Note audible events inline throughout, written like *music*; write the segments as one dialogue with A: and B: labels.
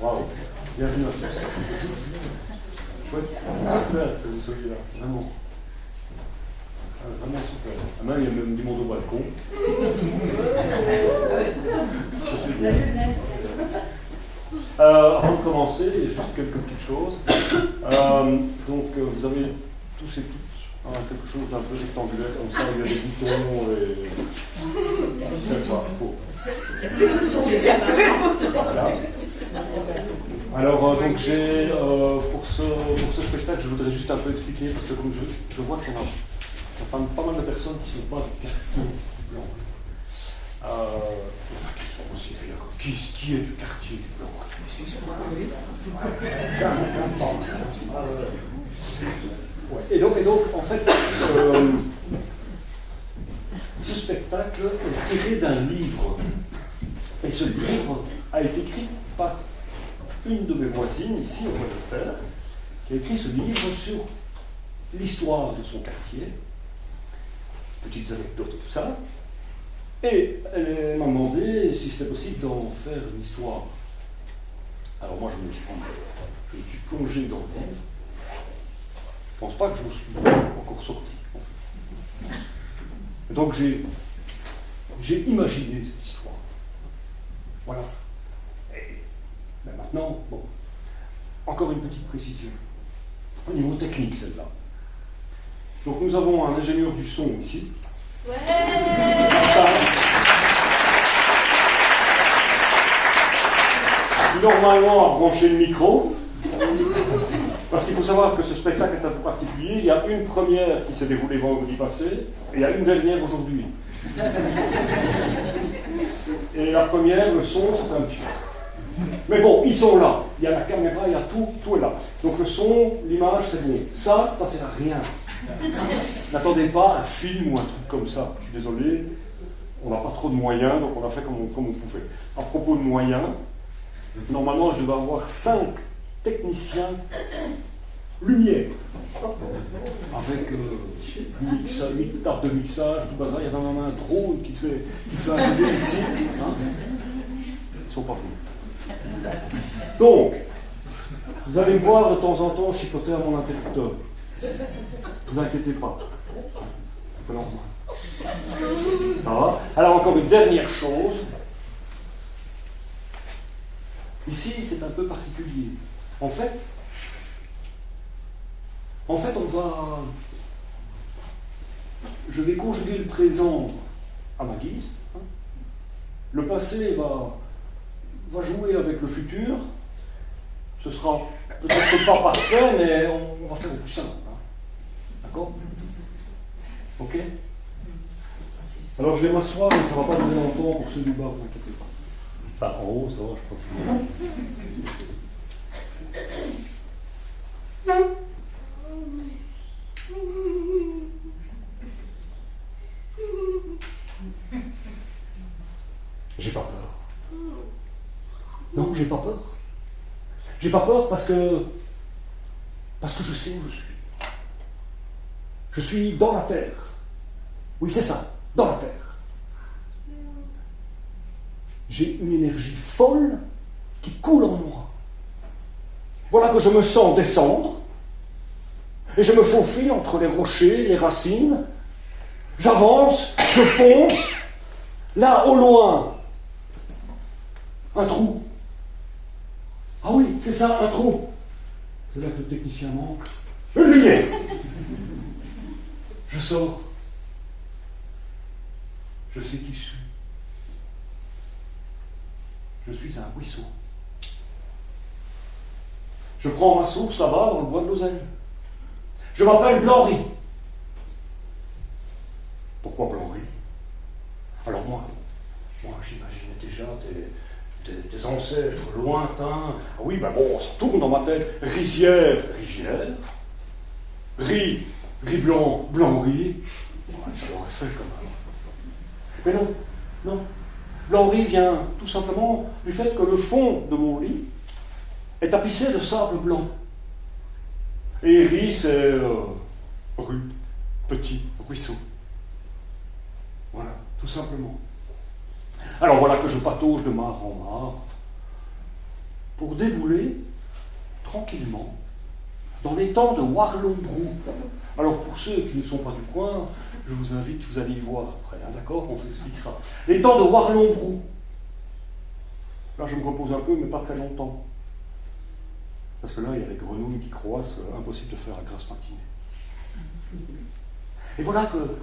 A: Waouh. Bienvenue à tous. Chouette. Super que vous soyez là. Vraiment. Ah, vraiment super. Ah, même, il y a même du monde au balcon. C'est bien. Euh, avant de commencer, il y a juste quelques petites choses. Euh, donc, euh, vous avez tous et toutes hein, quelque chose d'un peu rectangulaire, comme ça, il y a des boutons et. C'est pas faux. Voilà. Alors, euh, donc, j'ai, euh, pour, ce, pour ce spectacle, je voudrais juste un peu expliquer, parce que comme je, je vois qu'il y en a, pas, pas mal de personnes qui ne sont pas du quartier blanc. Euh, enfin, qui sont aussi d'ailleurs. Qui, qui est du quartier du blanc? Ouais. Et, donc, et donc, en fait, euh, ce spectacle est tiré d'un livre. Et ce livre a été écrit par une de mes voisines ici au Angleterre, qui a écrit ce livre sur l'histoire de son quartier, petites anecdotes et tout ça. Et elle m'a demandé si c'était possible d'en faire une histoire. Alors moi je me suis, je me suis plongé dans le livre. Je ne pense pas que je me suis encore sorti. En fait. Et donc j'ai, j'ai imaginé cette histoire. Voilà. Et ben maintenant, bon, encore une petite précision. Au niveau technique, celle-là. Donc nous avons un ingénieur du son ici.
B: Ouais
A: Ça, normalement a branché le micro. Parce qu'il faut savoir que ce spectacle est un peu particulier. Il y a une première qui s'est déroulée vendredi passé et il y a une dernière aujourd'hui. Et la première, le son, c'est un petit peu. Mais bon, ils sont là. Il y a la caméra, il y a tout, tout est là. Donc le son, l'image, c'est bon. Ça, ça sert à rien. N'attendez pas un film ou un truc comme ça. Je suis désolé, on n'a pas trop de moyens, donc on a fait comme on, comme on pouvait. À propos de moyens, normalement, je vais avoir cinq techniciens lumière. Avec euh, huit tables de mixage, tout bazar. Il y avait même un drone qui te fait, qui te ici. hein. Ils sont pas venus. Donc, vous allez me voir de temps en temps chipoter à mon interrupteur. Ne vous inquiétez pas. Alors encore une dernière chose. Ici, c'est un peu particulier. En fait, en fait, on va. Je vais conjuguer le présent à ma guise. hein. Le passé va, va jouer avec le futur. Ce sera peut-être pas parfait, mais on, va faire au plus simple. hein. D'accord? Ok? Alors je vais m'asseoir, mais ça ne va pas durer longtemps pour ceux du bas, vous inquiétez pas. En haut, ça va, je crois. J'ai pas peur. Non, j'ai pas peur. J'ai pas peur parce que. Parce que je sais où je suis. Je suis dans la terre. Oui, c'est ça, dans la terre. J'ai une énergie folle qui coule en moi. Voilà que je me sens descendre et je me faufile entre les rochers, les racines. J'avance, je fonce. Là, au loin, un trou. Ah oui, c'est ça, un trou. C'est là que le technicien manque. Une lumière. Je sors. Je sais qui je suis. Je suis un ruisseau. Je prends ma source là-bas dans le bois de l'Oseille. Je m'appelle Blanry. Pourquoi Blanry? Alors moi, moi j'imaginais déjà des, ancêtres lointains. Ah oui, ben bon, ça tourne dans ma tête. Rizière, rivière. Riz, riz blanc, blanc riz. Ouais, ça l'aurait fait quand même. Mais non, non. Blanc-riz vient tout simplement du fait que le fond de mon lit est tapissé de sable blanc. Et riz, c'est euh, rue, petit, ruisseau. Voilà, tout simplement. Alors voilà que je patauge de mare en mare pour débouler tranquillement dans les temps de Warlombrou. Alors pour ceux qui ne sont pas du coin, je vous invite, vous allez y voir après, hein, d'accord On vous expliquera. Les temps de Warlombrou. Là, je me repose un peu, mais pas très longtemps. Parce que là, il y a les grenouilles qui croissent, euh, impossible de faire la grasse matinée. Et voilà que,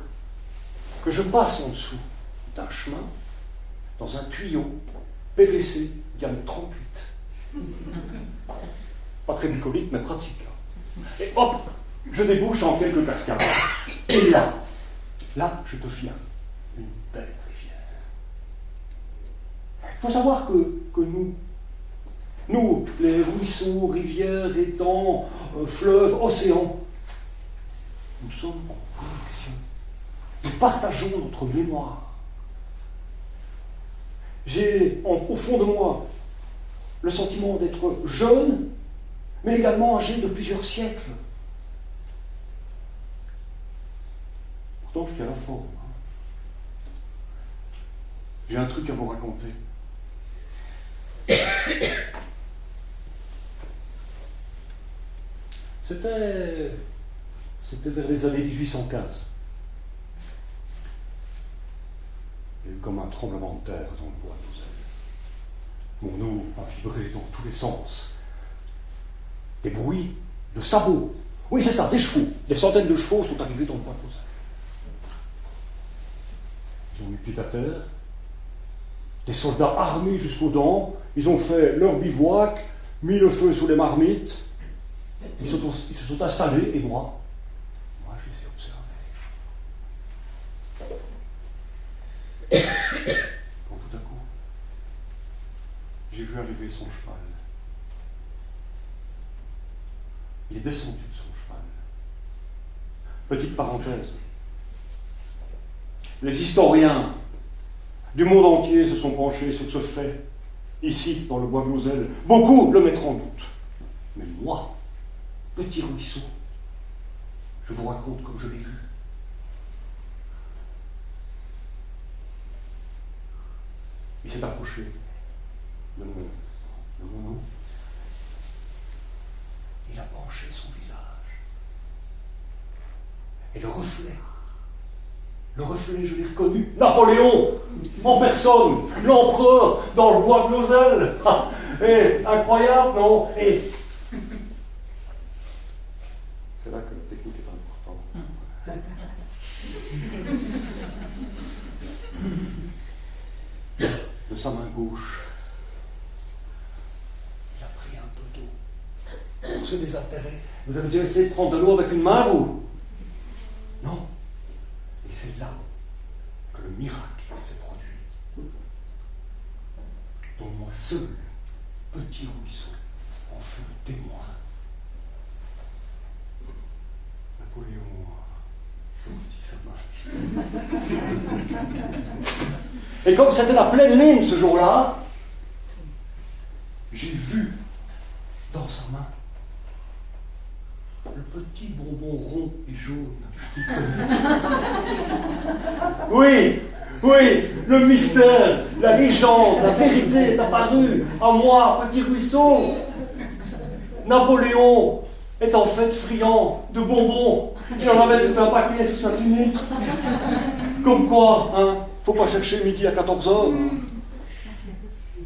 A: que je passe en dessous d'un chemin, dans un tuyau PVC, diamètre 38. Pas très bucolique, mais pratique. Hein. Et hop, je débouche en quelques cascades. Et là, là, je deviens une belle rivière. Il faut savoir que, que nous, nous, les ruisseaux, rivières, étangs, euh, fleuves, océans, nous sommes en connexion. Nous partageons notre mémoire. J'ai au fond de moi le sentiment d'être jeune, mais également âgé de plusieurs siècles. Pourtant, je tiens la forme. Hein. J'ai un truc à vous raconter. C'était, vers les années 1815. Il y a eu comme un tremblement de terre dans le bois de Mon eau a vibré dans tous les sens. Des bruits de sabots. Oui, c'est ça, des chevaux. Des centaines de chevaux sont arrivés dans le bois de Ils ont mis pied à terre. Des soldats armés jusqu'aux dents. Ils ont fait leur bivouac, mis le feu sous les marmites. Ils, se sont installés, et moi, moi, je les ai observés. *coughs* Quand tout à coup, j'ai vu arriver son cheval. Il est descendu de son cheval. Petite parenthèse. Les historiens du monde entier se sont penchés sur ce fait, ici, dans le bois de Beaucoup le mettront en doute. Mais moi, petit ruisseau, je vous raconte comme je l'ai vu. Il s'est approché de mon. Il a penché son visage. Et le reflet, le reflet, je l'ai reconnu, Napoléon, en personne, l'empereur, dans le bois de. *laughs* Et incroyable, non c'est là que la technique est importante. De sa main gauche, il a pris un peu d'eau pour se désaltérer. Vous avez déjà essayé de prendre de l'eau avec une main, vous? Non. Et c'est là que le miracle s'est produit. Dont moi seul, petit ruisseau, en fut le témoin. *laughs* Et comme c'était la pleine lune ce jour-là, j'ai vu dans sa main le petit bonbon rond et jaune. *laughs* Oui, oui, le mystère, la légende, la vérité est apparue à moi, petit ruisseau. Napoléon est en fait friand de bonbons. Il en avait tout un paquet sous sa tunique. Comme quoi, hein, faut pas chercher midi à 14h.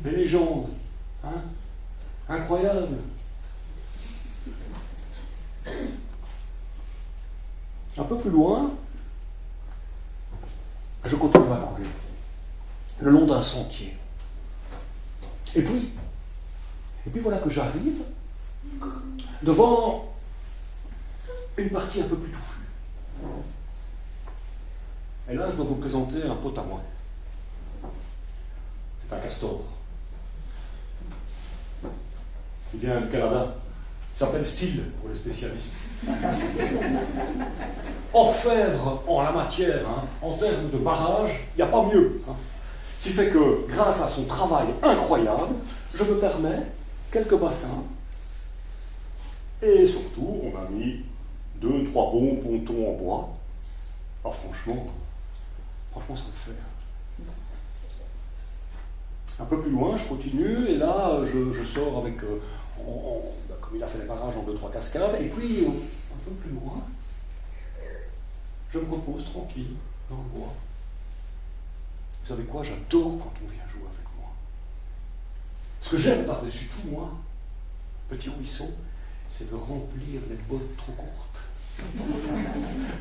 A: Des légendes, hein, incroyables. Un peu plus loin, je continue à courir, le long d'un sentier. Et puis, et puis voilà que j'arrive devant une partie un peu plus touffue. Et là, je dois vous présenter un pote à moi. C'est un castor. Il vient du Canada. Il s'appelle Steele pour les spécialistes. *laughs* Orfèvre en la matière, hein, en termes de barrage, il n'y a pas mieux. Hein. Ce qui fait que, grâce à son travail incroyable, je me permets quelques bassins et surtout, on a mis deux, trois bons pontons en bois. Alors franchement, franchement, ça le fait. Un peu plus loin, je continue, et là, je, sors avec, euh, bah, comme il a fait les barrages en deux, trois cascades, et puis un peu plus loin, je me repose tranquille dans le bois. Vous savez quoi J'adore quand on vient jouer avec moi. Ce que j'aime par-dessus tout, moi, petit ruisseau, c'est de remplir les bottes trop courtes.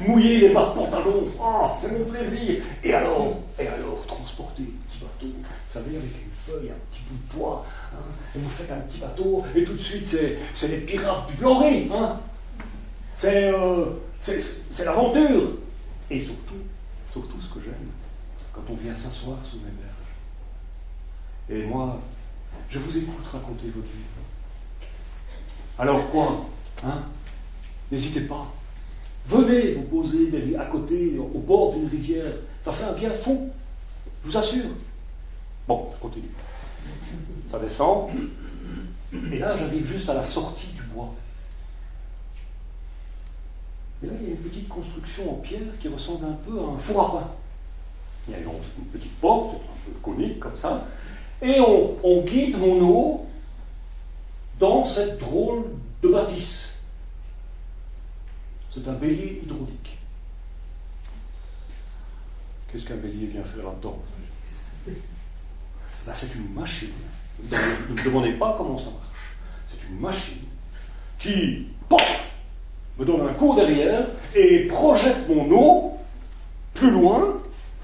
A: Mouiller les bas de pantalon, oh, c'est mon plaisir. Et alors, et alors, transporter un petit bateau, vous savez, avec une feuille, un petit bout de bois, hein, et vous faites un petit bateau, et tout de suite, c'est les pirates du blanc hein. Euh, c'est l'aventure. Et surtout, surtout ce que j'aime, quand on vient s'asseoir sous mes berges. Et moi, je vous écoute raconter votre vie. Alors quoi hein? N'hésitez pas. Venez vous poser à côté, au bord d'une rivière. Ça fait un bien fou, je vous assure. Bon, je continue. Ça descend. Et là, j'arrive juste à la sortie du bois. Et là, il y a une petite construction en pierre qui ressemble un peu à un four à pain. Il y a une, petite porte, un peu conique comme ça. Et on, on guide mon eau dans cette drôle de bâtisse. C'est un bélier hydraulique. Qu'est-ce qu'un bélier vient faire là-dedans ben, C'est une machine. Ne me demandez pas comment ça marche. C'est une machine qui, pof, me donne un coup derrière et projette mon eau plus loin,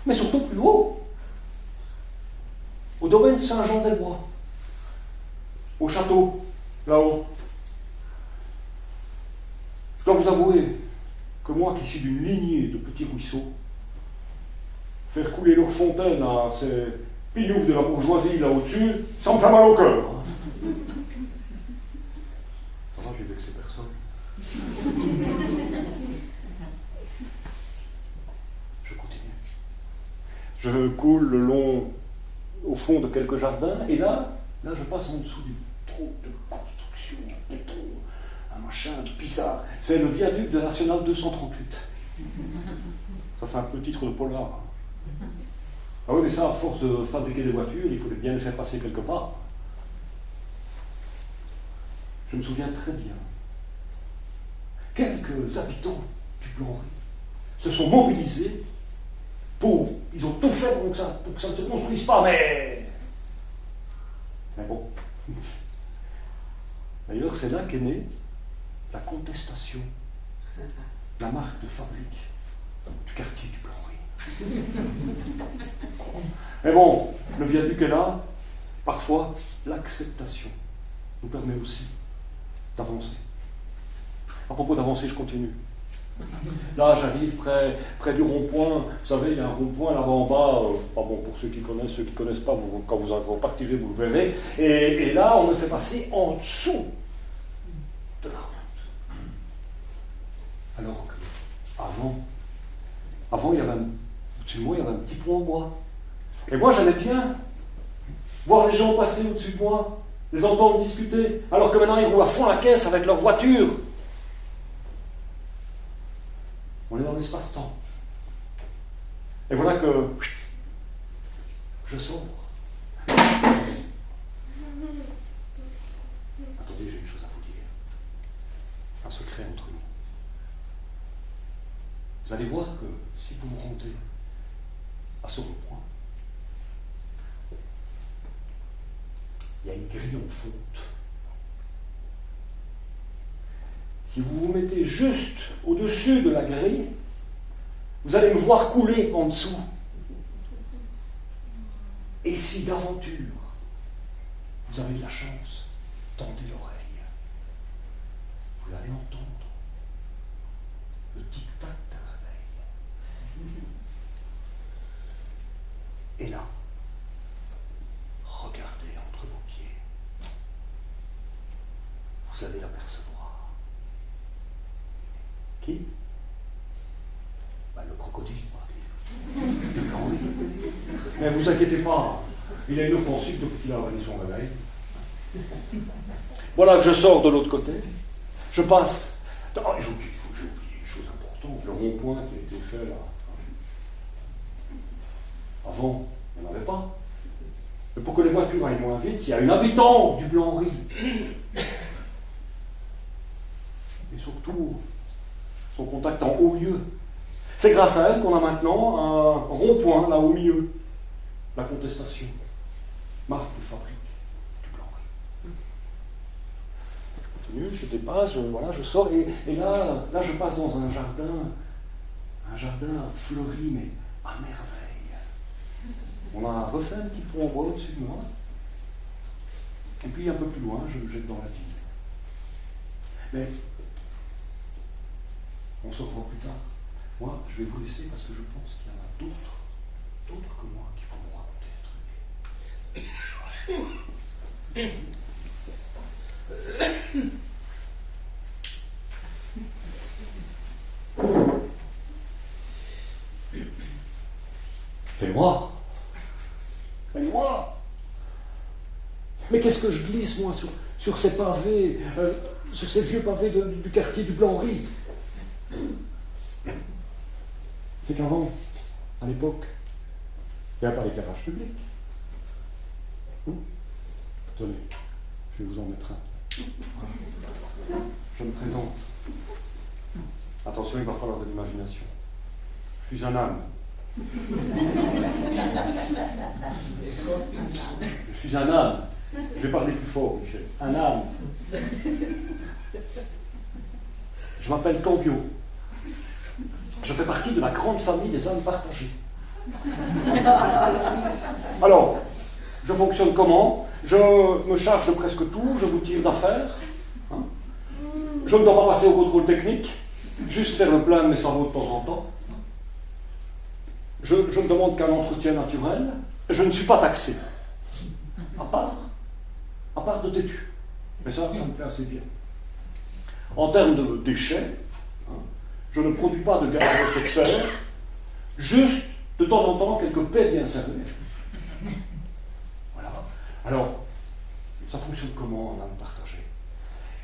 A: mais surtout plus haut. Au domaine Saint-Jean-des-Bois, au château, là-haut. Je vous avouer que moi, qui suis d'une lignée de petits ruisseaux, faire couler leur fontaine à ces pignoufs de la bourgeoisie là au-dessus, ça me fait mal au cœur. Ça va, j'ai vexé personne. Je continue. Je coule le long, au fond de quelques jardins, et là, là, je passe en dessous du trou de construction, machin bizarre. C'est le viaduc de National 238. *laughs* Ça fait un peu titre de polar. Ah oui, mais ça, à force de fabriquer des voitures, il faut bien les faire passer quelque part. Je me souviens très bien. Quelques habitants du Blanc se sont mobilisés pour. Ils ont tout fait pour que ça, pour que ça ne se construise pas, mais. Mais bon. *laughs* D'ailleurs, c'est là qu'est née la contestation, la marque de fabrique du quartier du Plan *laughs* Mais bon, le viaduc est là, parfois l'acceptation nous permet aussi d'avancer. À propos d'avancer, je continue. Là, j'arrive près, près du rond-point. Vous savez, il y a un rond-point là-bas en bas. Euh, pas bon pour ceux qui connaissent, ceux qui ne connaissent pas, vous, quand vous en partirez, vous le verrez. Et, et, là, on me fait passer en dessous de la alors qu'avant, avant, il y avait un, au-dessus de moi, il y avait un petit pont en bois. Et moi, j'aimais bien voir les gens passer au-dessus de moi, les entendre discuter, alors que maintenant, ils roulent à fond la caisse avec leur voiture. On est dans l'espace-temps. Et voilà que je sors. Vous allez voir que si vous vous rendez à ce point, il y a une grille en fonte. Si vous vous mettez juste au-dessus de la grille, vous allez me voir couler en dessous. Et si d'aventure vous avez de la chance, tendez l'oreille. Vous allez entendre le tic-tac Et là, regardez entre vos pieds. Vous allez l'apercevoir. Qui bah, Le crocodile, Mais vous inquiétez pas, il a une offensive depuis qu'il a réveillé son réveil. Voilà que je sors de l'autre côté. Je passe. j'ai oublié, une chose importante, le rond-point qui a été fait là. Avant, on n'avait pas. pour que les voitures aillent moins vite, il y a une habitante du Blanc-Riz. Et surtout, son contact en haut lieu. C'est grâce à elle qu'on a maintenant un rond-point là au milieu, la contestation. Marque de fabrique du Blanc-Riz. je dépasse, je, voilà, je sors, et, là, là, je passe dans un jardin, un jardin fleuri, mais à merveille. On a refait un petit pont en au-dessus de moi. Et puis un peu plus loin, je me jette dans la ville. Mais on se revoit plus tard. Moi, je vais vous laisser parce que je pense qu'il y en a d'autres, d'autres que moi, raconter des trucs. Fais moi mais qu'est-ce que je glisse, moi, sur, sur ces pavés, euh, sur ces vieux pavés du quartier du Blanc-Riz C'est qu'avant, à l'époque, il n'y avait pas d'éclairage public. Hum Tenez, je vais vous en mettre un. Je me présente. Attention, il va falloir de l'imagination. Je suis un âme. Je suis un âne. Je vais parler plus fort, Michel. Un âne. Je m'appelle Cambio. Je fais partie de la grande famille des âmes partagés. Alors, je fonctionne comment? Je me charge de presque tout, je vous tire d'affaires. Hein. je ne dois pas passer au contrôle technique, juste faire le plein de mes cerveaux de temps en temps. Je, ne demande qu'un entretien naturel. Je ne suis pas taxé. À part, à part de têtu. Mais ça, ça me plaît assez bien. En termes de déchets, hein, je ne produis pas de gaz à effet de serre, juste de temps en temps quelques paix bien serrées. Alors, ça fonctionne comment en âme partagée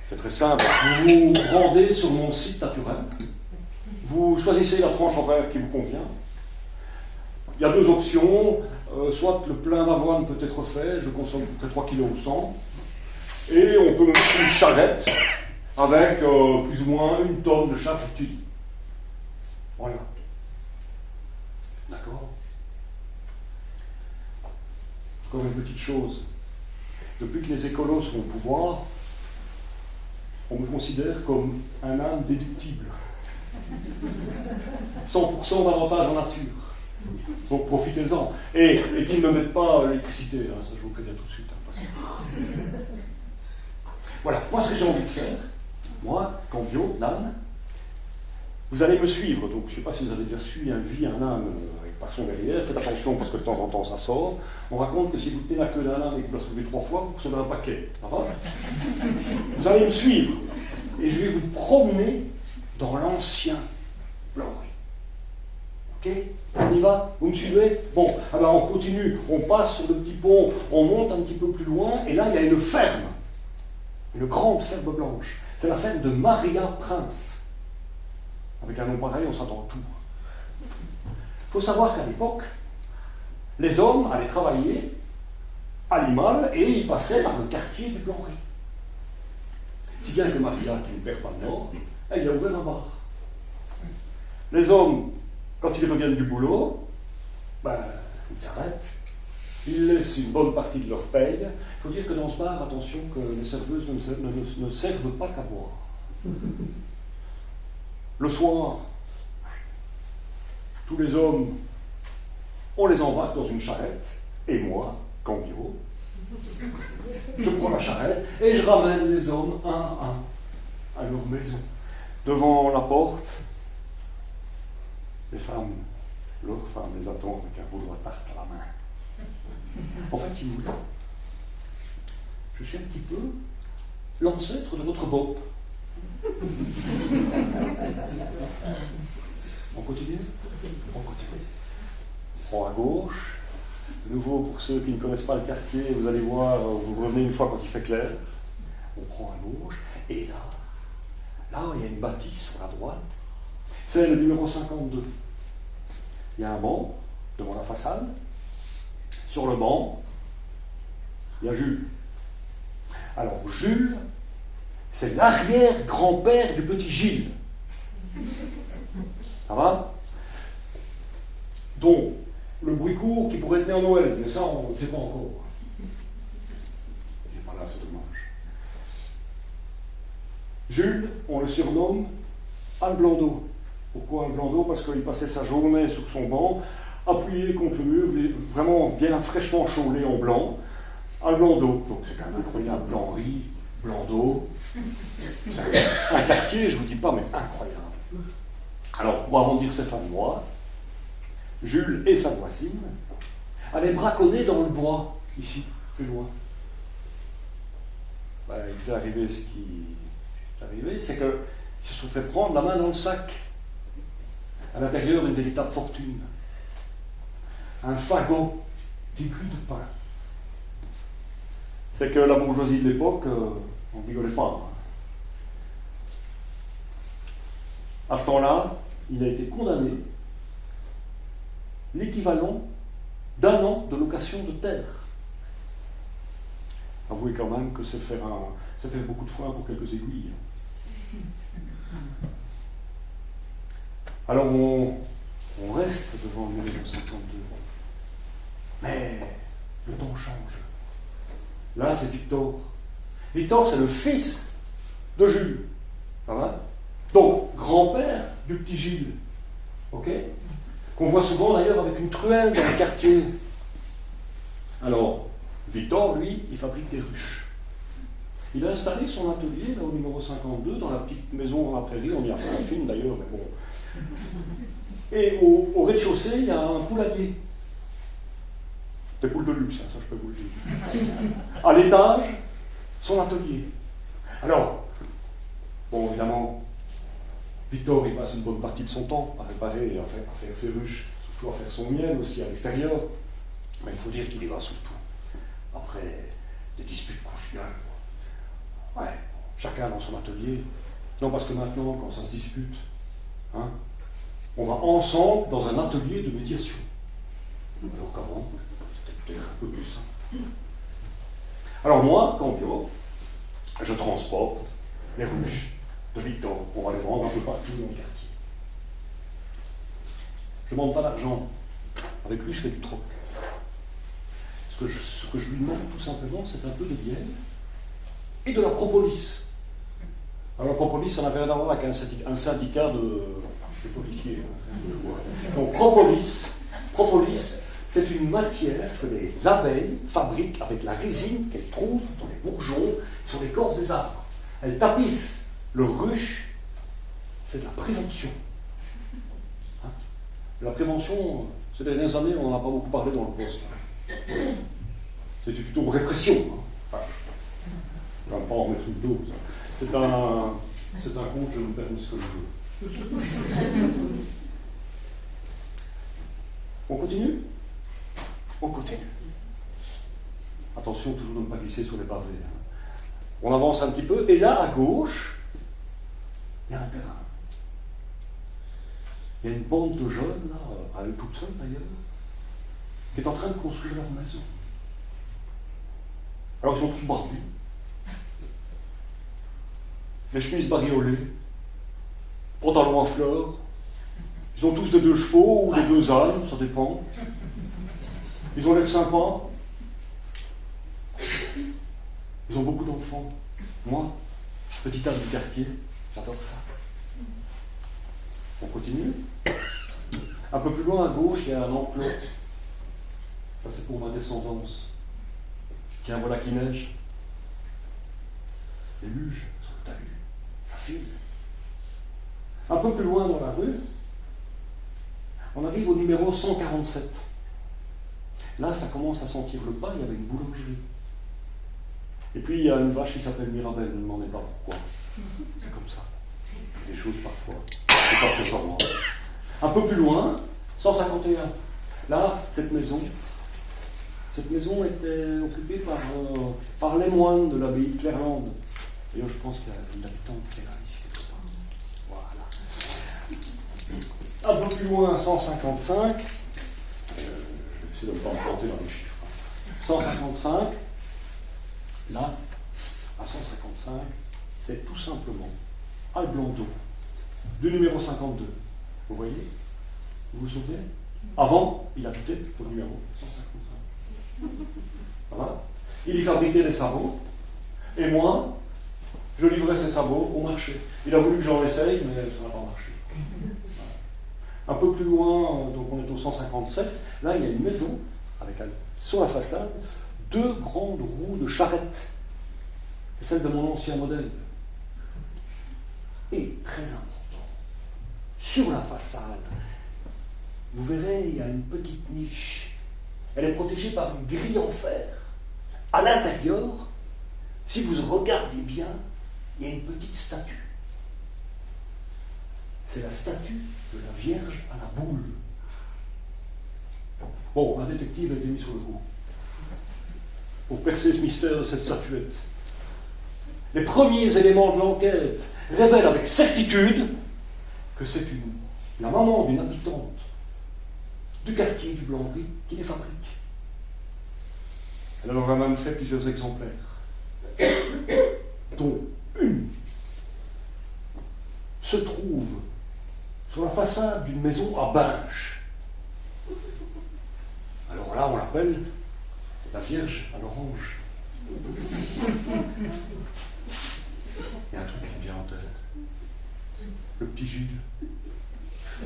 A: C'est très simple. Vous vous rendez sur mon site naturel, vous choisissez la tranche horaire qui vous convient, il y a deux options. Euh, soit le plein d'avoine peut être fait, je consomme près 3 kg au 100, et on peut me mettre une charrette avec euh, plus ou moins une tonne de charge utile. Voilà. D'accord? Encore une petite chose. Depuis que les écolos sont au pouvoir, on me considère comme un âme déductible. 100% d'avantage en nature. Donc profitez-en. Et, qu'ils ne mettent pas l'électricité, hein, ça je vous préviens tout de suite. Hein, voilà, moi ce que j'ai envie de faire, moi, Cambio, l'âne, vous allez me suivre. Donc je ne sais pas si vous avez déjà suivi un vie, un âne euh, par son derrière, faites attention parce que de temps en temps ça sort. On raconte que si vous tenez la queue d'un âne et que vous la soulevez trois fois, vous recevez un paquet. *laughs* vous allez me suivre. Et je vais vous promener dans l'ancien blanc Ok? On y va? Vous me suivez? Bon, alors on continue, on passe sur le petit pont, on monte un petit peu plus loin, et là il y a une ferme, une grande ferme blanche. C'est la ferme de Maria Prince. Avec un nom pareil, on s'attend tout. Il faut savoir qu'à l'époque, les hommes allaient travailler à Limal et ils passaient par le quartier du Blanc-Riz. Si bien que Maria, qui ne perd pas le nord, elle a ouvert un bar. Les hommes quand ils reviennent du boulot, ben, ils s'arrêtent, ils laissent une bonne partie de leur paye. Il faut dire que dans ce bar, attention que les serveuses ne, servent pas qu'à boire. Le soir, tous les hommes, on les embarque dans une charrette, et moi, Cambio, je prends la charrette et je ramène les hommes un à un à leur maison. Devant la porte, les femmes, l'autre femme les attend avec un rouleau à tarte à la main. En fait, si vous voulez, je suis un petit peu l'ancêtre de votre Bob. On continue On continue. On prend à gauche. De nouveau, pour ceux qui ne connaissent pas le quartier, vous allez voir, vous revenez une fois quand il fait clair. On prend à gauche. Et là, là, il y a une bâtisse sur la droite. C'est le numéro 52 il y a un banc devant la façade. Sur le banc, il y a Jules. Alors, Jules, c'est l'arrière-grand-père du petit Gilles. Ça va? Donc, le bruit court qui pourrait être né Noël, mais ça, on ne sait pas encore. Et voilà, c'est dommage. Jules, on le surnomme Alblando. Pourquoi Alblando Parce qu'il passait sa journée sur son banc, appuyé contre le mur, vraiment bien fraîchement chaulé en blanc. Alblando, donc c'est quand même incroyable, blanc-riz, blanc d'eau. Un quartier, je ne vous dis pas, mais incroyable. Alors, pour arrondir ses fins de mois, Jules et sa voisine allaient braconner dans le bois, ici, plus loin. Ben, il fait arriver ce qui est arrivé, c'est qu'ils se sont fait prendre la main dans le sac. À l'intérieur, une véritable fortune. Un fagot début de pain. C'est que la bourgeoisie de l'époque, euh, on rigolait pas. À ce temps-là, il a été condamné l'équivalent d'un an de location de terre. Avouez quand même que ça fait beaucoup de fois pour quelques aiguilles. Alors on, reste devant le 1952. Mais le temps change. Là, c'est Victor. Victor, c'est le fils de Jules. Ça va? Donc, grand-père du petit Gilles. OK Qu'on voit souvent d'ailleurs avec une truelle dans le quartier. Alors, Victor, lui, il fabrique des ruches. Il a installé son atelier là au numéro 52 dans la petite maison dans la prairie. On y a fait un film d'ailleurs, mais bon. Et au, rez-de-chaussée, il y a un poulailler. Des poules de luxe, hein, ça je peux vous le dire. À l'étage, son atelier. Alors, bon, évidemment, Victor, il passe une bonne partie de son temps à réparer et à faire, ses ruches, surtout à faire son miel aussi à l'extérieur. Mais il faut dire qu'il y va surtout après des disputes conjugales. Ouais, chacun dans son atelier. Non, parce que maintenant, quand ça se dispute, hein, on va ensemble dans un atelier de médiation. Alors comment? C'était peut-être un peu plus simple. Alors moi, Campio, je transporte les ruches de Victor pour aller vendre un peu partout dans le quartier. Je ne demande pas d'argent. Avec lui, je fais du troc. Ce que, je, lui demande, tout simplement, c'est un peu de miel et de la propolis. Alors, la propolis, ça n'a rien à voir avec un syndicat, de, policiers. Donc, propolis, propolis c'est une matière que les abeilles fabriquent avec la résine qu'elles trouvent dans les bourgeons, sur les corps des arbres. Elles tapissent le ruche, c'est de la prévention. Hein? La prévention, ces dernières années, on n'en a pas beaucoup parlé dans le poste. C'était plutôt répression. Hein. je ne vais pas en mettre une dose. C'est un, c'est un compte, je me permets ce que je veux. On continue? On continue. Attention toujours de ne pas glisser sur les pavés. Hein. On avance un petit peu, et là, à gauche, il y a un terrain. Il y a une bande de jeunes, là, à eux toutes seules d'ailleurs, qui est en train de construire leur maison. Alors ils sont tous barbus, les chemises bariolées, pantalons en fleurs, ils ont tous des deux chevaux ou des deux ânes, ça dépend. Ils ont l'air sympas. Ils ont beaucoup d'enfants. Moi, petit âne du quartier, J'adore ça. On continue. Un peu plus loin à gauche, il y a un enclos. Ça, c'est pour ma descendance. Tiens, voilà qui neige. Les luges sur le talus. Ça file. Un peu plus loin dans la rue, on arrive au numéro 147. Là, ça commence à sentir le pain, il y avait une boulangerie. Et puis, il y a une vache qui s'appelle Mirabelle, ne me demandez pas. Ça. Des choses parfois. C'est pas moi. Un peu plus loin, 151. Là, cette maison, cette maison était occupée par, euh, par les moines de l'abbaye de Clairlande. D'ailleurs, je pense qu'il y a une habitante qui est là, ici, quelque part. Voilà. Un peu plus loin, 155. Euh, je vais essayer de ne pas me planter dans les chiffres. 155. Là, à 155, c'est tout simplement Al Blondeau, du numéro 52. Vous voyez? Vous vous souvenez? Avant, il habitait au numéro 155. Voilà. Il y fabriquait des sabots, et moi, je livrais ses sabots au marché. Il a voulu que j'en essaye, mais ça n'a pas marché. Un peu plus loin, donc on est au 157, là il y a une maison avec sur la façade deux grandes roues de charrette. C'est celle de mon ancien modèle. Et très important, sur la façade, vous verrez, il y a une petite niche. Elle est protégée par une grille en fer. À l'intérieur, si vous regardez bien, il y a une petite statue. C'est la statue de la Vierge à la boule. Bon, un détective a été mis sur le coup pour percer ce mystère de cette statuette. Les premiers éléments de l'enquête révèlent avec certitude que c'est la maman d'une habitante du quartier du blanc qui les fabrique. Elle en a même fait plusieurs exemplaires, dont une se trouve sur la façade d'une maison à Binge. Alors là, on l'appelle la Vierge à l'orange. Il y a un truc qui me vient en tête. Le petit Gilles.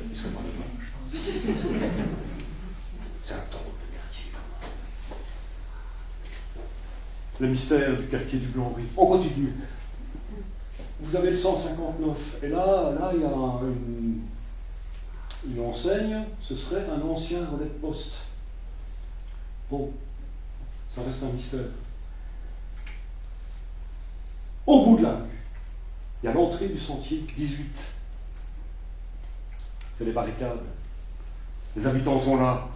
A: Il serait pas de C'est un drôle de quartier. Le mystère du quartier du blanc On continue. Vous avez le 159. Et là, là il y a une, une enseigne. Ce serait un ancien relais de poste. Bon, ça reste un mystère. Au bout de la rue, il y a l'entrée du sentier 18. C'est les barricades. Les habitants sont là.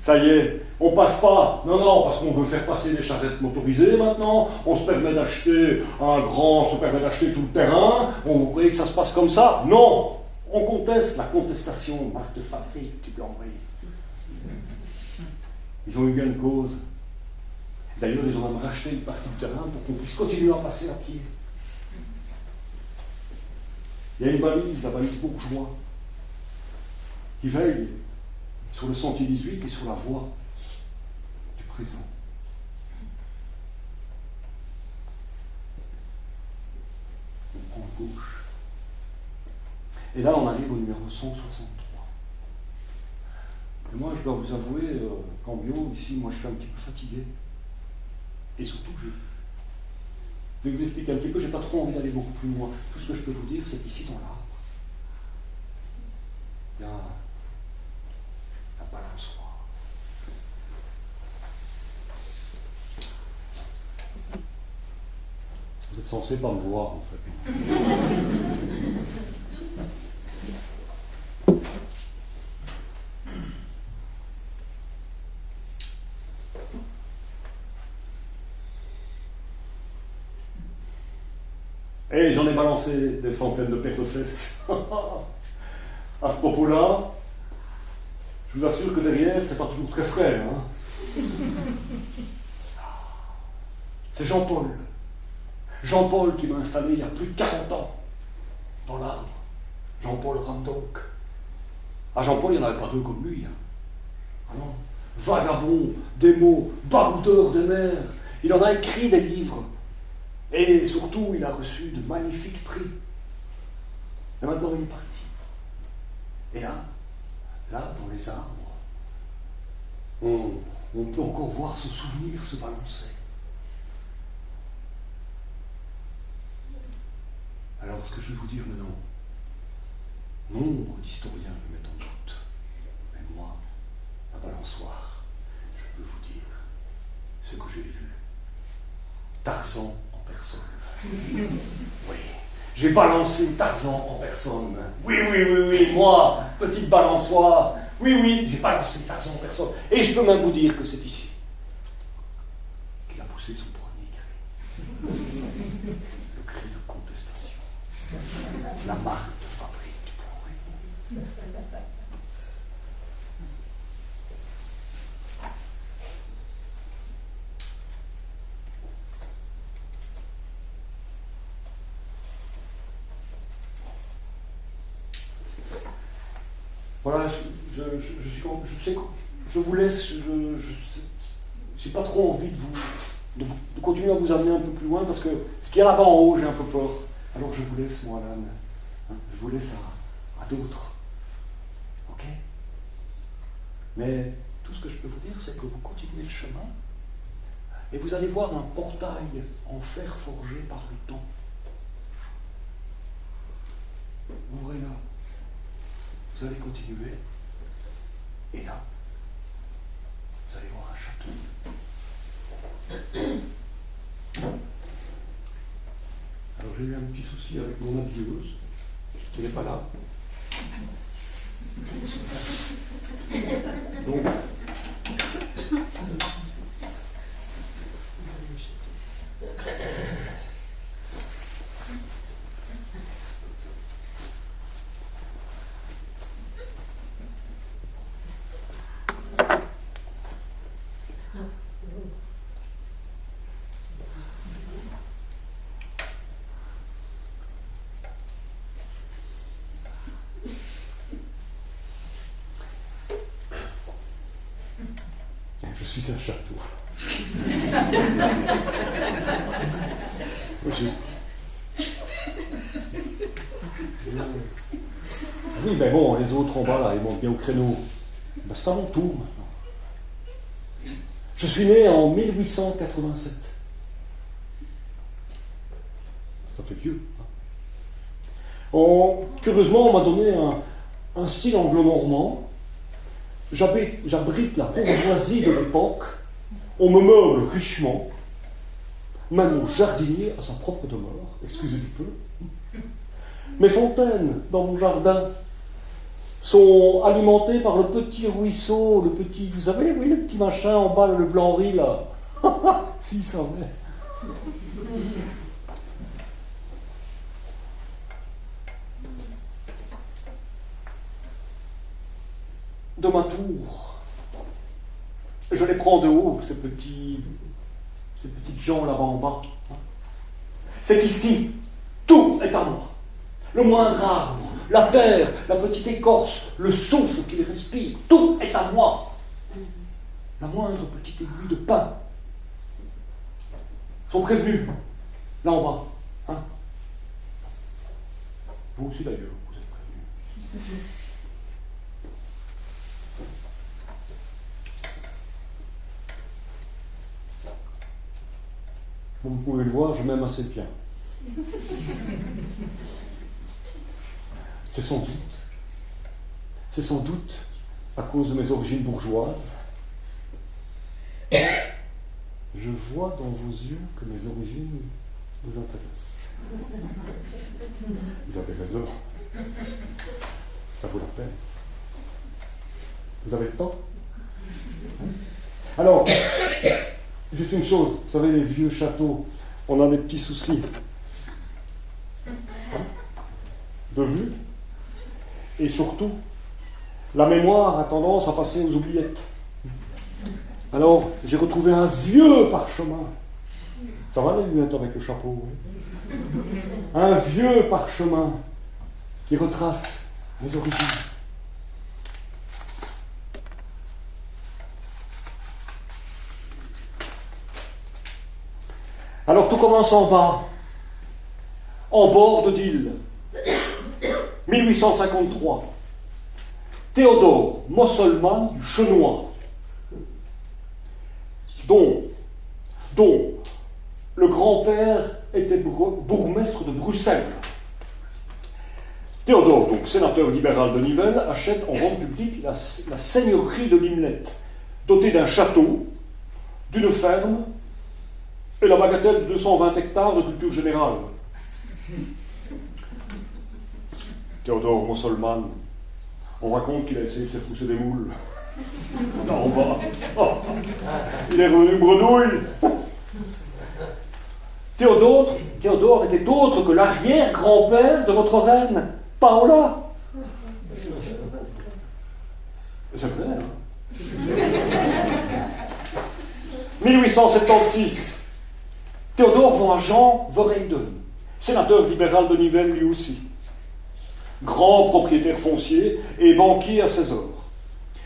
A: Ça y est, on passe pas. Non, non, parce qu'on veut faire passer les charrettes motorisées maintenant. On se permet d'acheter un grand, on se permet d'acheter tout le terrain. On vous croyez que ça se passe comme ça? Non On conteste la contestation, marque de fabrique du blanc Ils ont eu gain de cause. D'ailleurs, ils ont même racheté une partie du terrain pour qu'on puisse continuer à passer à pied. Il y a une valise, la valise bourgeois, qui veille sur le sentier 18 et sur la voie du présent. On prend gauche. Et là, on arrive au numéro 163. Et moi, je dois vous avouer, euh, qu'en bio, ici, moi, je suis un petit peu fatigué. Et surtout, je vais vous expliquer un petit peu, je n'ai pas trop envie d'aller beaucoup plus loin. Tout ce que je peux vous dire, c'est qu'ici, dans l'arbre, il y a la balançoire. Vous censé pas me voir, en fait. Et j'en ai balancé des centaines de paires de fesses. *laughs* à ce propos-là, je vous assure que derrière, c'est pas toujours très frais. Hein. c'est Jean-Paul. Jean-Paul qui m'a installé il y a plus de 40 ans dans l'arbre. Jean-Paul Randolph. Ah, Jean-Paul, il n'y en avait pas deux comme lui. Hein. Ah. Vagabond, démo, baroudeur des mers. Il en a écrit des livres. Et surtout, il a reçu de magnifiques prix. Et maintenant, il est parti. Et là, là, dans les arbres, on, on peut encore voir son souvenir se balancer. Alors, ce que je vais vous dire maintenant, nombre d'historiens le mettent en doute. Mais moi, la balançoire, je peux vous dire ce que j'ai vu. Tarzan *laughs* oui. J'ai balancé Tarzan en personne. Oui, oui, oui, oui, moi, petite balançoire. Oui, oui, j'ai balancé Tarzan en personne. Et je peux même vous dire que c'est ici qu'il a poussé son premier cri. *laughs* la marque de fabrique du progrès. Voilà, je, je, je, sais que je vous laisse, je n'ai pas trop envie de vous, de de continuer à vous amener un peu plus loin parce que ce qu'il y a là-bas en haut, j'ai un peu peur. Alors je vous laisse, moi, là je vous laisse à, à d'autres. Ok? Mais tout ce que je peux vous dire, c'est que vous continuez le chemin et vous allez voir un portail en fer forgé par le temps. Ouvrez là. Vous allez continuer. Et là, vous allez voir un château. *coughs* Alors j'ai eu un petit souci avec mon habilleuse, qui n'est pas là. *laughs* Donc, suis un château. *laughs* Oui, mais bon, les autres en bas, là, ils montent bien au créneau. Ben, c'est à mon tour maintenant. Je suis né en 1887. Ça fait vieux. Hein. curieusement, on m'a donné un, un style anglo-normand J'abrite la bourgeoisie de l'époque, on me meuble richement, même mon jardinier a sa propre demeure, excusez du peu. Mes fontaines dans mon jardin sont alimentées par le petit ruisseau, le petit, vous savez, oui, le petit machin en bas, le blanc-riz là? *laughs* si, ça de ma tour. Je les prends de haut, ces petits, ces petites gens là-bas en bas. C'est qu'ici, tout est à moi. Le moindre arbre, la terre, la petite écorce, le souffle qu'il respire, tout est à moi. La moindre petite aiguille de pain sont prévenus, là en bas. Hein. Vous aussi d'ailleurs, vous êtes prévenus. Comme vous pouvez le voir, je m'aime assez bien. C'est sans doute, c'est sans doute à cause de mes origines bourgeoises. Je vois dans vos yeux que mes origines vous intéressent. Vous avez raison. Ça vaut la peine. Vous avez le temps? Alors, Juste une chose, vous savez, les vieux châteaux, on a des petits soucis de vue. Et surtout, la mémoire a tendance à passer aux oubliettes. Alors, j'ai retrouvé un vieux parchemin. Ça va les lunettes avec le chapeau Un vieux parchemin qui retrace mes origines. Alors tout commence en bas, en bord de Dille, *coughs* 1853. Théodore Mosselman du Chenois, dont, dont le grand-père était bourgmestre de Bruxelles. Théodore, donc sénateur libéral de Nivelles, achète en vente publique la, seigneurie de Limlette, dotée d'un château, d'une ferme et la bagatelle de 220 hectares de culture générale. Théodore Mosselman, on raconte qu'il a essayé de faire pousser des moules. *laughs* En bas. il est revenu bredouille. Théodore, Théodore était autre que l'arrière-grand-père de votre reine, Paola. C'est vrai, hein? 1876. Théodore à Jean Verheyden, sénateur libéral de Nivelles lui aussi. grand propriétaire foncier et banquier à César.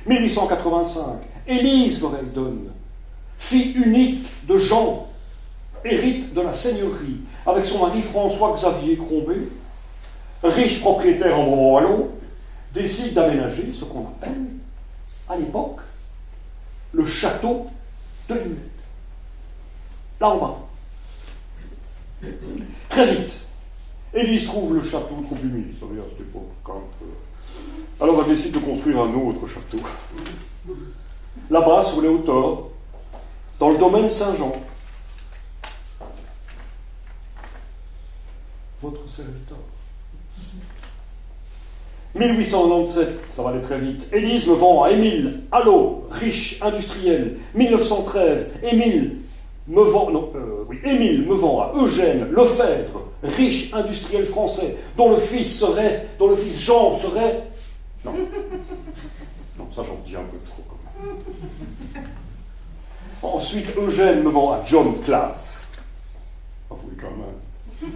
A: 1885, Élise Voreldon, fille unique de Jean, hérite de la seigneurie avec son mari François-Xavier Crombé, riche propriétaire en Brabant-Wallon, décide d'aménager ce qu'on appelle, à l'époque, le château de Limette. Là en bas. Très vite, Élise trouve le château trop humide, ça veut dire même. Alors elle décide de construire un autre château. Là-bas, sur les hauteurs, dans le domaine Saint-Jean. Votre serviteur. 1897, ça va aller très vite. Élise me vend à Émile Allô, riche industriel. 1913, Émile me vend, non, euh, oui, Émile me vend à Eugène Lefebvre, riche industriel français, dont le fils serait, dont le fils Jean serait. Non. *laughs* Non, ça j'en dis un peu trop quand même. Ensuite, Eugène me vend à John Class. Ah oui, quand même.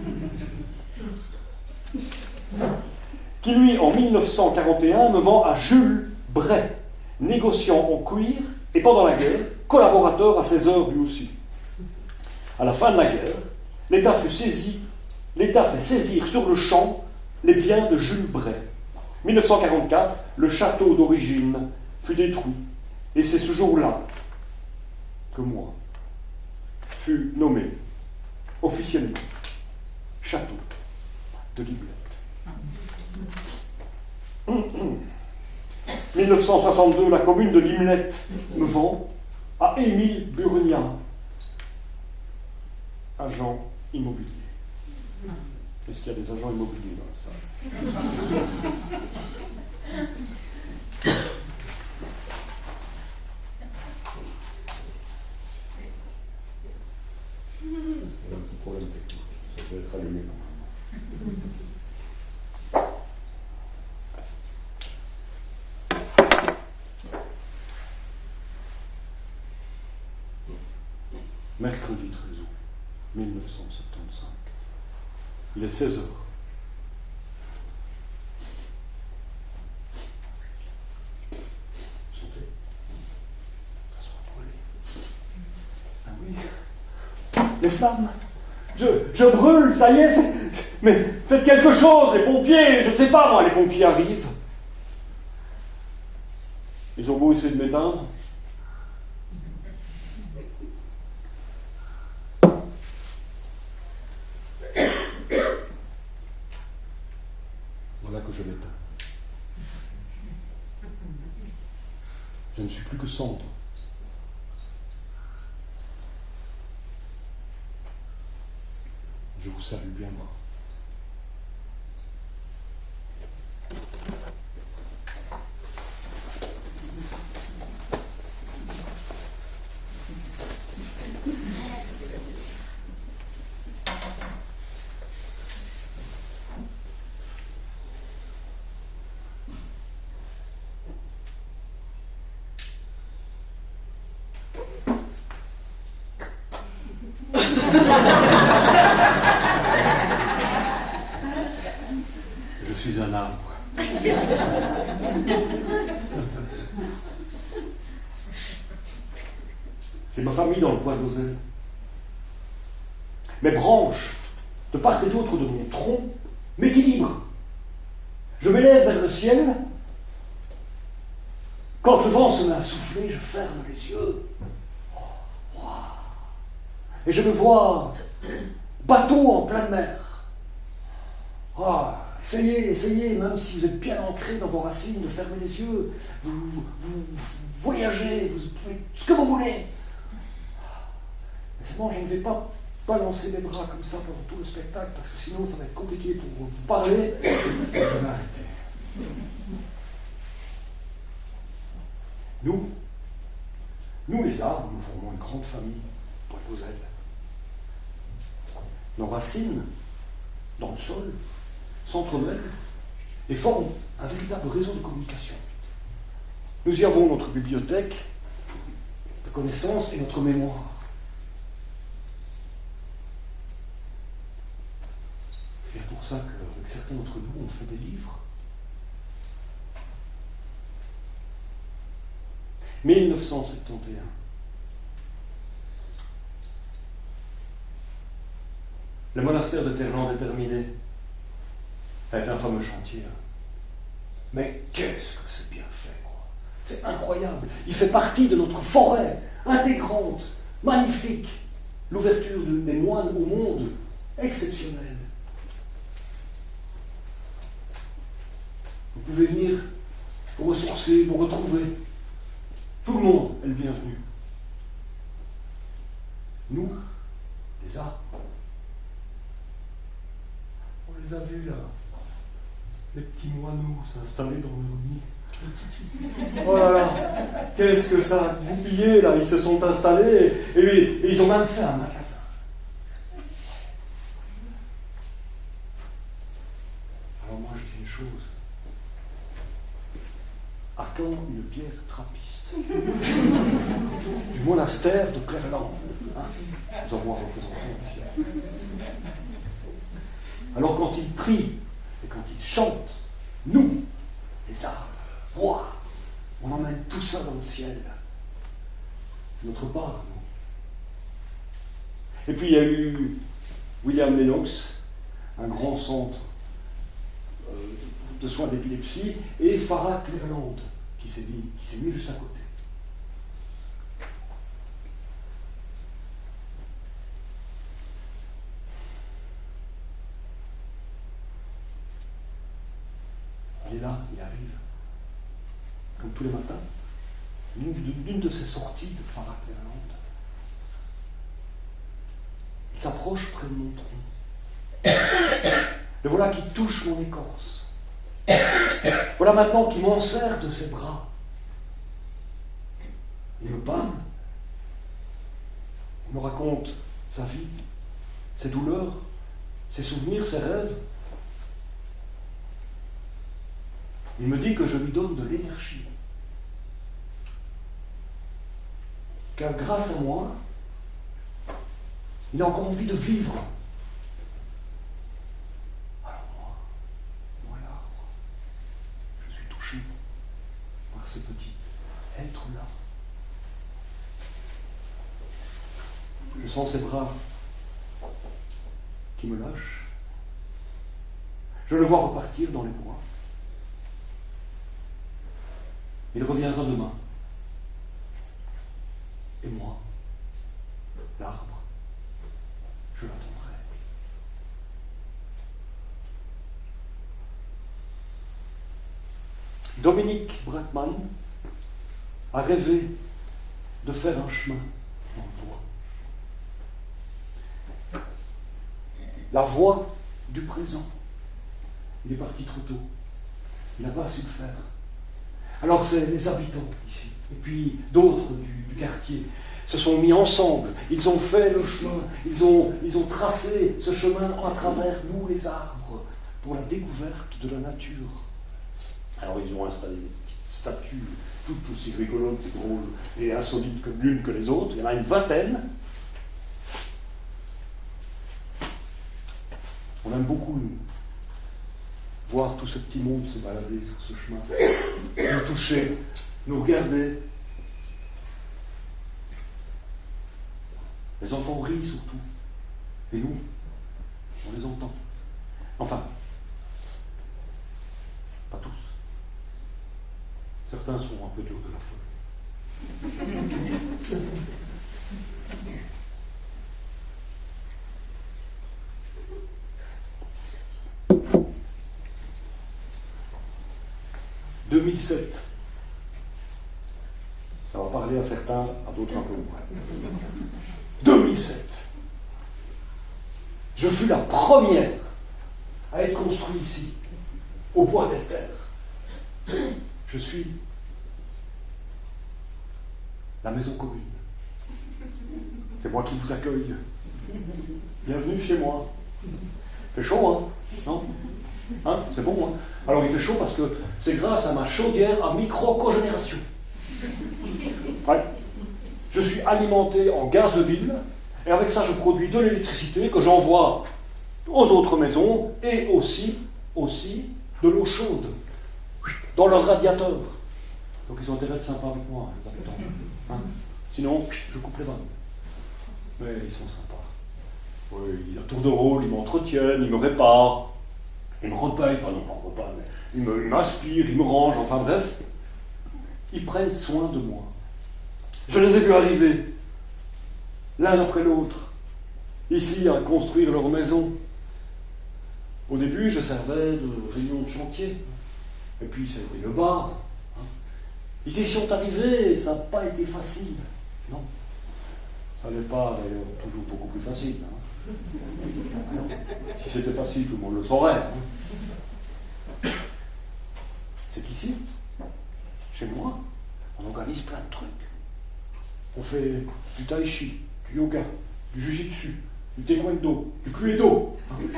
A: Qui lui, en 1941, me vend à Jules Bray, négociant en cuir et pendant la guerre, collaborateur à ses heures lui aussi. À la fin de la guerre, l'État fut saisi, l'État fait saisir sur le champ les biens de Jules Bray. 1944, le château d'origine fut détruit. Et c'est ce jour-là que moi fut nommé officiellement château de Liblette. 1962, la commune de Limlette me vend à Émile Burnia, agent immobilier. Est-ce qu'il y a des agents immobiliers dans la salle? Mercredi 13 août 1975. Il est 16 heures. Sentez Ça sera brûlé. Ah oui. Les flammes. Je, je brûle, ça y est. c'est- Mais faites quelque chose, les pompiers. Je ne sais pas, moi, les pompiers arrivent. Ils ont beau essayer de m'éteindre. Voilà que je m'éteins. Je ne suis plus que cendre. Je vous salue bien bas. Je suis un arbre. C'est ma famille dans le bois d'Ozel. Mes branches, de part et d'autre de mon tronc, m'équilibrent. Je m'élève vers le ciel. Quand le vent se met à souffler, je ferme les yeux. Et je me vois bateau en pleine mer. Ah, essayez, essayez, même si vous êtes bien ancré dans vos racines, de fermer les yeux. Vous, voyagez, vous pouvez ce que vous voulez. Mais c'est bon, je ne vais pas balancer les bras comme ça pendant tout le spectacle, parce que sinon ça va être compliqué pour vous parler. *coughs* Je vais. Nous, nous les arbres, nous formons une grande famille, Bois d'Ozel nos racines dans le sol, s'entremêlent et forment un véritable réseau de communication. Nous y avons notre bibliothèque de connaissances et notre mémoire. C'est pour ça qu'avec certains d'entre nous, on fait des livres. 1971 Le monastère de Clerland est terminé. Été un fameux chantier. Mais qu'est-ce que c'est bien fait, quoi. C'est incroyable. Il fait partie de notre forêt intégrante, magnifique. L'ouverture des moines au monde, exceptionnelle. Vous pouvez venir vous ressourcer, vous retrouver. Tout le monde est le bienvenu. Nous, les arbres, on les a vus là, les petits moineaux s'installer dans leur nid. Oh là là, qu'est-ce que ça a goupillé là, ils se sont installés et, et ils ont même fait un magasin. Alors moi je dis une chose. À quand une pierre trappiste? Du monastère de Clerland. Hein? Nous avons un représentant Alors quand il prie et quand il chante, nous, les arbres, on emmène tout ça dans le ciel. C'est notre part, nous. Et puis il y a eu William Lennox, un grand centre euh, de soins d'épilepsie, et Farah Cleveland, qui s'est mis juste à côté. Il est là, il arrive, comme tous les matins, d'une de ces sorties de Cleveland. Il s'approche près de mon tronc. Le voilà qui touche mon écorce. Voilà maintenant qu'il m'en sert de ses bras. Il me parle. Il me raconte sa vie, ses douleurs, ses souvenirs, ses rêves. Il me dit que je lui donne de l'énergie. Car grâce à moi, il a encore envie de vivre. ce petit être-là. Je sens ses bras qui me lâchent. Je le vois repartir dans les bois. Il reviendra demain. Et moi, l'arbre, je l'attendrai. Dominique Bratman a rêvé de faire un chemin dans le bois. La voie du présent. Il est parti trop tôt. Il n'a pas su le faire. Alors c'est les habitants ici, et puis d'autres du, quartier, se sont mis ensemble, ils ont fait le chemin, ils ont, ils ont tracé ce chemin à travers nous les arbres pour la découverte de la nature. Alors ils ont installé des petites statues, toutes aussi rigolotes et drôles et insolites comme l'une que les autres. Il y en a une vingtaine. On aime beaucoup voir tout ce petit monde se balader sur ce chemin, nous toucher, nous regarder. Les enfants rient surtout. Et nous, on les entend. Enfin, pas tous. Certains sont un peu durs de la folie. « 2007. Certains, à d'autres un peu moins. 2007. Je fus la première à être construit ici, au bois des terres. Je suis la maison commune. C'est moi qui vous accueille. Bienvenue chez moi. Fait chaud, hein Non? Hein C'est bon, hein Alors il fait chaud parce que c'est grâce à ma chaudière à micro-cogénération. Je suis alimenté en gaz de ville, et avec ça je produis de l'électricité que j'envoie aux autres maisons, et aussi, aussi de l'eau chaude dans leur radiateur. Donc ils ont intérêt de sympa avec moi, les habitants. Hein? Sinon, je coupe les vannes. Mais ils sont sympas. Oui, ils tour de rôle, ils m'entretiennent, ils me réparent, ils me repayent, enfin non, pas repas, mais ils m'inspirent, ils me rangent, enfin bref, ils prennent soin de moi. Je les ai vus arriver, l'un après l'autre, ici à construire leur maison. Au début, je servais de réunion de chantier, et puis ça le bar. Hein. Ils y sont arrivés, ça n'a pas été facile. Non. Ça n'est pas d'ailleurs toujours beaucoup plus facile. Hein. Si c'était facile, tout le monde le saurait. Hein. C'est qu'ici, chez moi, on organise plein de trucs. On fait du tai chi, du yoga, du jujitsu, du taekwondo, du cluedo. *laughs*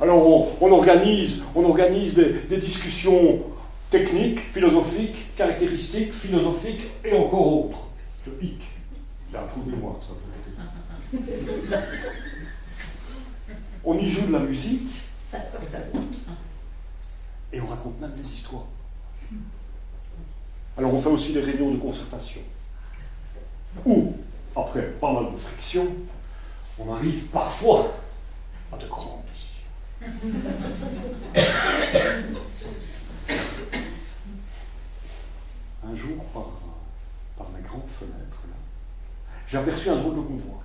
A: Alors on, organise, on organise des, discussions techniques, philosophiques, caractéristiques, philosophiques et encore autres. Le hic. J'ai un trou de mémoire, ça on y joue de la musique et on raconte même des histoires. Alors on fait aussi des réunions de concertation. Ou, après pas mal de friction, on arrive parfois à de grandes. Un jour, par, par mes grandes fenêtres, j'ai aperçu un drôle de convoi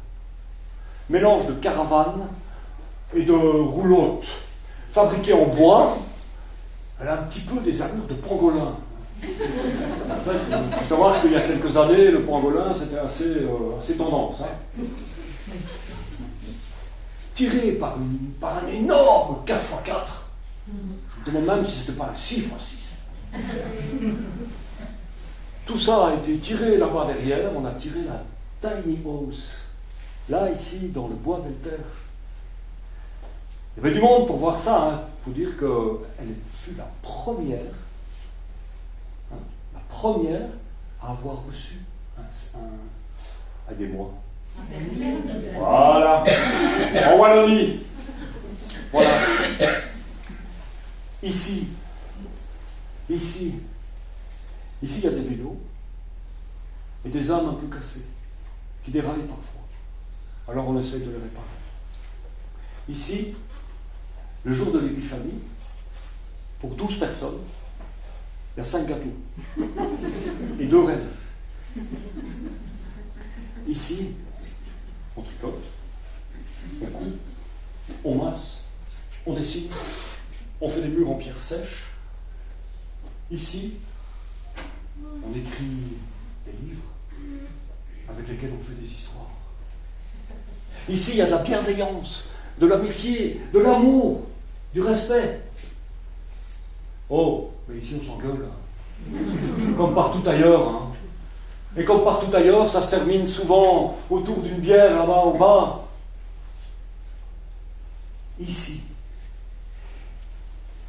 A: mélange de caravane et de roulotte fabriquée en bois. Elle a un petit peu des allures de pangolin. En fait, il faut savoir qu'il y a quelques années, le pangolin, c'était assez, euh, assez tendance. Hein. Tiré par, par, un énorme 4x4. Je me demande même si ce n'était pas un 6x6. Tout ça a été tiré là-bas derrière. On a tiré la tiny house Là, ici, dans le bois d'Elter, il y avait du monde pour voir ça. Il hein. faut dire qu'elle fut la première, première à avoir reçu un, un aidez-moi. Voilà. En Wallonie. Voilà. Ici. Ici. Ici, il y a des vélos et des âmes un peu cassées qui déraillent parfois alors on essaye de les réparer. Ici, le jour de l'épiphanie, pour 12 personnes, il y a 5 gâteaux et deux rêves. Ici, on tricote, on coupe, on masse, on dessine, on fait des murs en pierre sèche. Ici, on écrit des livres avec lesquels on fait des histoires. Ici, il y a de la bienveillance, de l'amitié, de l'amour, du respect. Oh, mais ici on s'engueule. Comme partout ailleurs. Hein. Et comme partout ailleurs, ça se termine souvent autour d'une bière là-bas au bar. Ici,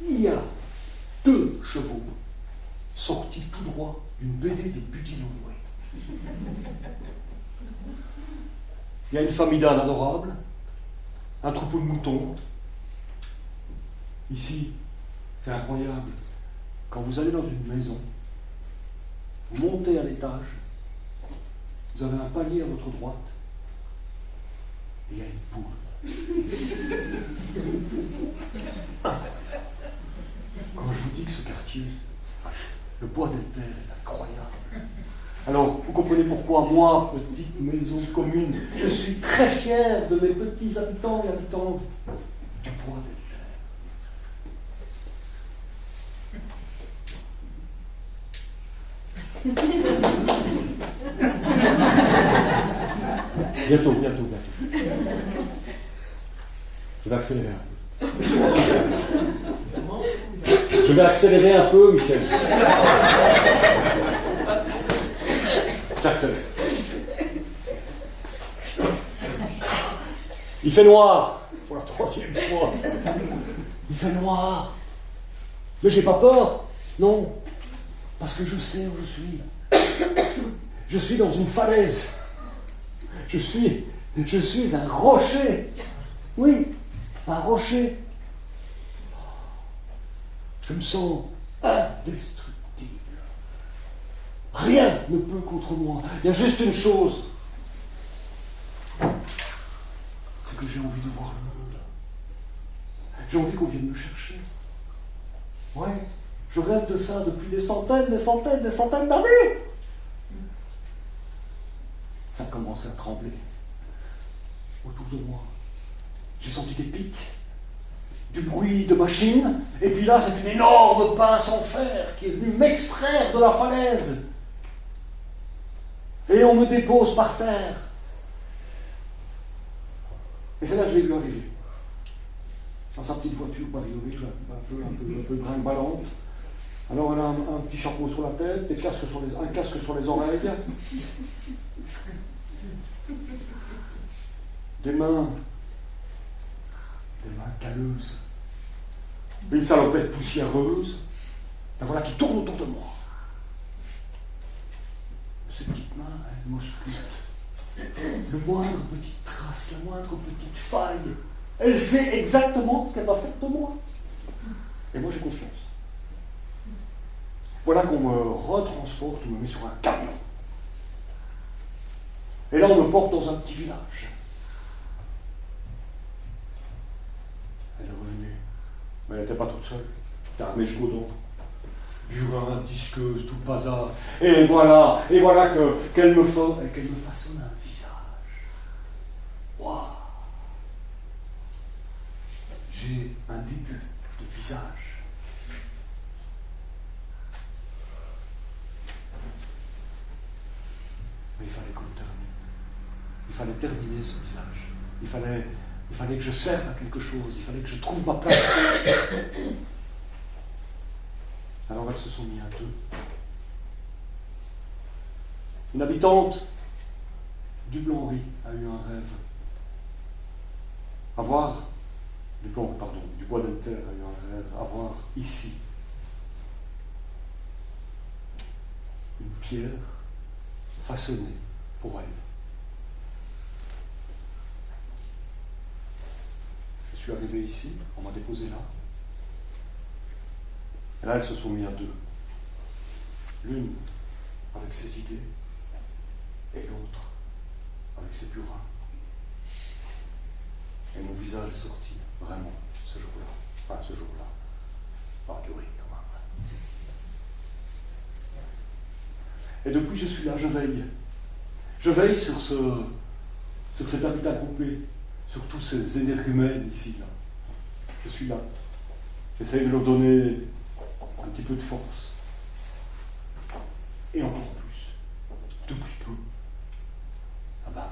A: il y a deux chevaux sortis tout droit d'une BD de Budinoué. Il y a une famille d'ânes adorables, un troupeau de moutons. Ici, c'est incroyable. Quand vous allez dans une maison, vous montez à l'étage, vous avez un palier à votre droite, et il y a une poule. *laughs* Quand je vous dis que ce quartier, le bois des terres est incroyable. Alors, vous comprenez pourquoi moi, petite maison commune, je suis très fier de mes petits habitants et habitantes du bois des bientôt, bientôt, bientôt. Je vais accélérer un peu. Je vais accélérer un peu, Michel. Il fait noir, pour la troisième fois. Il fait noir. Mais j'ai pas peur. Non. Parce que je sais où je suis. Je suis dans une falaise. Je suis, je suis un rocher. Oui, un rocher. Je me sens indestructible. Rien ne peut contre moi. Il y a juste une chose. C'est que j'ai envie de voir le monde. J'ai envie qu'on vienne me chercher. Ouais, je rêve de ça depuis des centaines, des centaines, des centaines d'années. Ça a commencé à trembler autour de moi. J'ai senti des pics, du bruit de machines, et puis là, c'est une énorme pince en fer qui est venue m'extraire de la falaise. Et on me dépose par terre. Et c'est là que je l'ai vu arriver. Dans sa petite voiture bariolée, un peu, un peu, un peu. Alors elle a un, petit chapeau sur la tête, des casques sur les, un casque sur les oreilles. Des mains, des mains calleuses. Une salopette poussiéreuse. La voilà qui tourne autour de moi. Ces petites mains, elles m'auscultent. Le moindre petite trace, la moindre petite faille. Elle sait exactement ce qu'elle va faire de moi. Et moi j'ai confiance. Voilà qu'on me retransporte, on me met sur un camion. Et là, on me porte dans un petit village. Elle est revenue. Mais elle n'était pas toute seule. Carmé Chaudon. Burin, disqueuse, tout le bazar. Et voilà, et voilà que, qu'elle me, qu'elle me façonne un visage. Waouh J'ai un début de visage. Mais il fallait qu'on termine. Il fallait terminer ce visage. Il fallait, que je serve à quelque chose. Il fallait que je trouve ma place. Alors elles se sont mis à deux. Une habitante du Blanc-Ri a eu un rêve. Avoir, du Blanc, pardon, du Bois d'Alter a eu un rêve. Avoir ici une pierre façonnée pour elle. Je suis arrivé ici, on m'a déposé là. Et là, elles se sont mis à deux. L'une avec ses idées et l'autre avec ses burins. Et mon visage est sorti, vraiment, ce jour-là. Enfin, ce jour-là. Par du riz, quand même. Et depuis, je suis là, je veille. Je veille sur, ce, sur cet habitat groupé, sur tous ces énergumènes ici, là. Je suis là. J'essaye de leur donner un petit peu de force. Et encore plus, depuis peu, ah ben,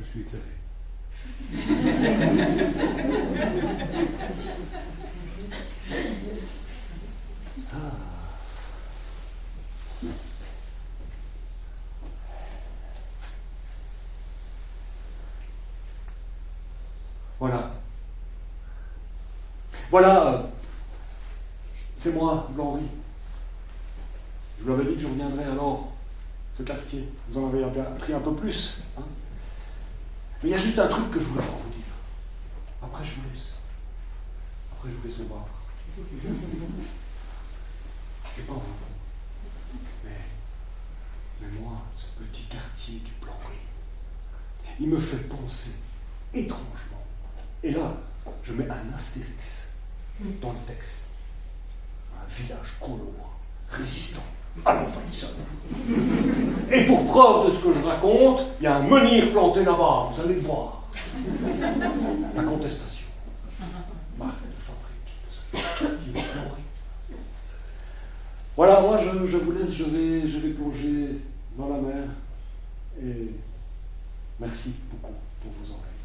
A: je suis éclairé. ah. Voilà. Voilà, euh, c'est moi, Blanc-Ri. Je vous l'avais dit que je reviendrai alors, ce quartier. Vous en avez appris un peu plus. Hein Mais il y a juste un truc que je voulais vous dire. Après, je vous laisse. Après, je vous laisse me voir. Et pas vous. Mais, mais moi, ce petit quartier du Blanc-Ri, il me fait penser étrangement. Et là, je mets un astérix dans le texte. Un village colois, résistant à l'envahisseur. Et pour preuve de ce que je raconte, il y a un menhir planté là-bas, vous allez le voir. La contestation. Voilà, moi je, je, vous laisse, je vais, je vais plonger dans la mer. Et merci beaucoup pour vos oreilles.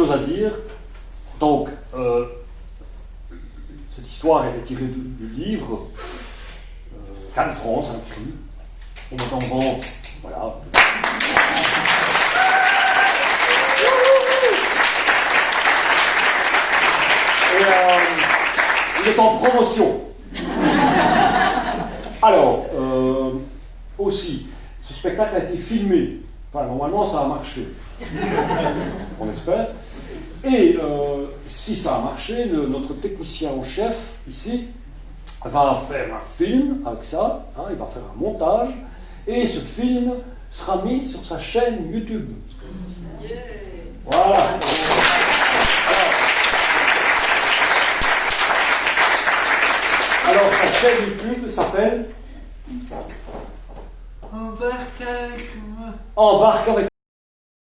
A: chose à dire. Donc, euh, cette l'histoire est tirée du, du livre euh, Cannes France, un cri. On met en vente, voilà. Et euh, il est en promotion. Alors, euh, aussi, ce filmé. Enfin, normalement, ça a marché. *laughs* On espère. Et euh, si ça a marché, notre technicien en chef, ici, va faire un film avec ça. hein, il va faire un montage. Et ce film sera mis sur sa chaîne YouTube. Voilà. Alors, sa chaîne YouTube s'appelle
B: Embarque avec moi.